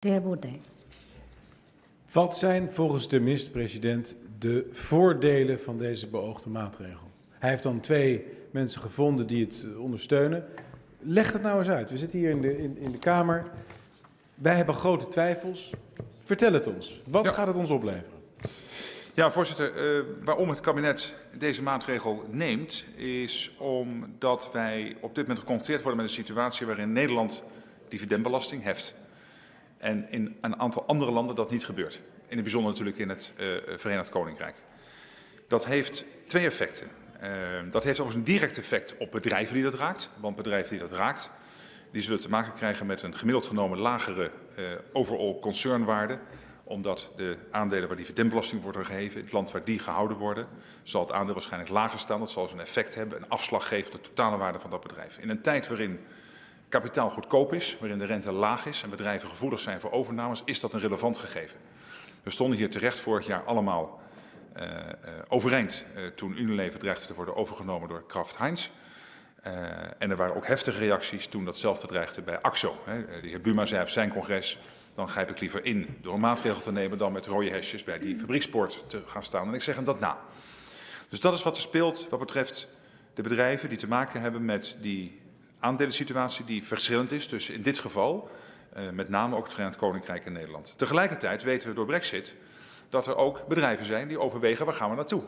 De heer Baudet. Wat zijn volgens de minister-president de voordelen van deze beoogde maatregel? Hij heeft dan twee mensen gevonden die het ondersteunen. Leg het nou eens uit. We zitten hier in de, in, in de Kamer. Wij hebben grote twijfels. Vertel het ons. Wat Ja. gaat het ons opleveren? Ja, voorzitter. eh, waarom het kabinet deze maatregel neemt, is omdat wij op dit moment geconfronteerd worden met een situatie waarin Nederland dividendbelasting heft. En in een aantal andere landen dat niet gebeurt. In het bijzonder natuurlijk in het eh, Verenigd Koninkrijk. Dat heeft twee effecten. Eh, dat heeft overigens een direct effect op bedrijven die dat raakt. Want bedrijven die dat raakt, die zullen te maken krijgen met een gemiddeld genomen lagere eh, overall concernwaarde omdat de aandelen waar dividendbelasting wordt geheven, in het land waar die gehouden worden, zal het aandeel waarschijnlijk lager staan. Dat zal dus een effect hebben, een afslag geven op de totale waarde van dat bedrijf. In een tijd waarin kapitaal goedkoop is, waarin de rente laag is en bedrijven gevoelig zijn voor overnames, is dat een relevant gegeven. We stonden hier terecht vorig jaar allemaal uh, uh, overeind uh, toen Unilever dreigde te worden overgenomen door Kraft Heinz. En er waren ook heftige reacties toen datzelfde dreigde bij AXO. Hè. De heer Buma zei op zijn congres, dan grijp ik liever in door een maatregel te nemen dan met rode hesjes bij die fabriekspoort te gaan staan. En ik zeg hem dat na. Dus dat is wat er speelt wat betreft de bedrijven die te maken hebben met die aandelensituatie die verschillend is tussen in dit geval uh, met name ook het Verenigd Koninkrijk en Nederland. Tegelijkertijd weten we door Brexit dat er ook bedrijven zijn die overwegen waar gaan we naartoe.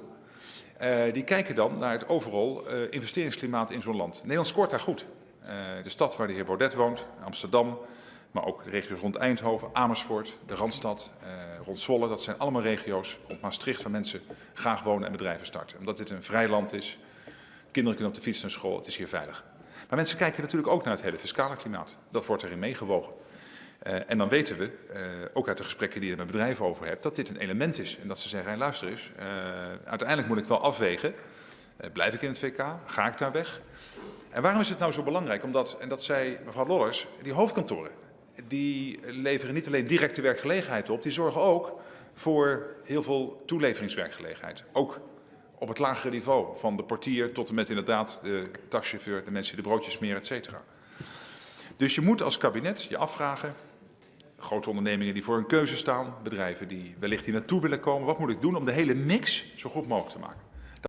Uh, die kijken dan naar het overal uh, investeringsklimaat in zo'n land. Nederland scoort daar goed. De stad waar de heer Baudet woont, Amsterdam, maar ook de regio's rond Eindhoven, Amersfoort, de Randstad, rond Zwolle. Dat zijn allemaal regio's rond Maastricht waar mensen graag wonen en bedrijven starten. Omdat dit een vrij land is, kinderen kunnen op de fiets naar school, het is hier veilig. Maar mensen kijken natuurlijk ook naar het hele fiscale klimaat. Dat wordt erin meegewogen. Uh, en dan weten we, uh, ook uit de gesprekken die je met bedrijven over hebt, dat dit een element is. En dat ze zeggen, hey, luister eens, uh, uiteindelijk moet ik wel afwegen. blijf ik in het VK? Ga ik daar weg? En waarom is het nou zo belangrijk? Omdat, en dat zei mevrouw Lollers, die hoofdkantoren, die leveren niet alleen directe werkgelegenheid op, die zorgen ook voor heel veel toeleveringswerkgelegenheid. Ook op het lagere niveau, van de portier tot en met inderdaad de taxichauffeur, de mensen die de broodjes smeren, et cetera. Dus je moet als kabinet je afvragen, grote ondernemingen die voor een keuze staan, bedrijven die wellicht hier naartoe willen komen, wat moet ik doen om de hele mix zo goed mogelijk te maken?